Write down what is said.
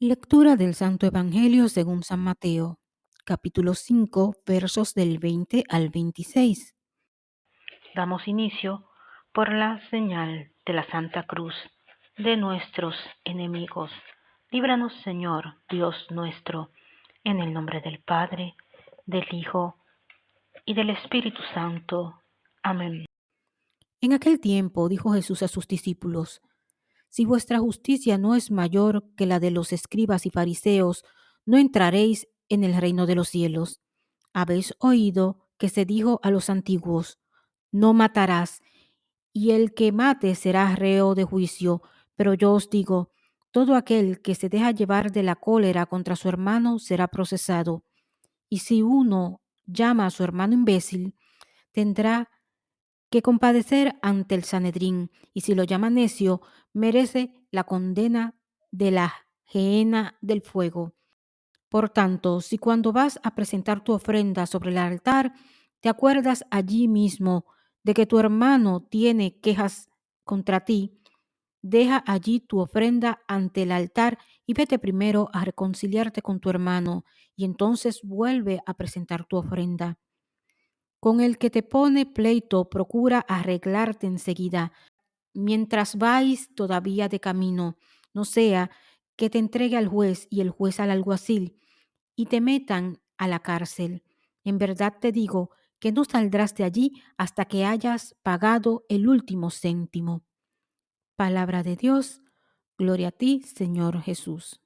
Lectura del Santo Evangelio según San Mateo, capítulo 5, versos del 20 al 26. Damos inicio por la señal de la Santa Cruz de nuestros enemigos. Líbranos, Señor, Dios nuestro, en el nombre del Padre, del Hijo y del Espíritu Santo. Amén. En aquel tiempo dijo Jesús a sus discípulos, Si vuestra justicia no es mayor que la de los escribas y fariseos, no entraréis en el reino de los cielos. Habéis oído que se dijo a los antiguos, No matarás, y el que mate será reo de juicio, pero yo os digo, todo aquel que se deja llevar de la cólera contra su hermano será procesado. Y si uno llama a su hermano imbécil, tendrá que compadecer ante el Sanedrín, y si lo llama necio, merece la condena de la gehenna del fuego. Por tanto, si cuando vas a presentar tu ofrenda sobre el altar, te acuerdas allí mismo de que tu hermano tiene quejas contra ti, deja allí tu ofrenda ante el altar y vete primero a reconciliarte con tu hermano, y entonces vuelve a presentar tu ofrenda. Con el que te pone pleito, procura arreglarte enseguida, mientras vais todavía de camino, no sea que te entregue al juez y el juez al alguacil, y te metan a la cárcel. En verdad te digo que no saldrás de allí hasta que hayas pagado el último céntimo. Palabra de Dios, gloria a ti, Señor Jesús.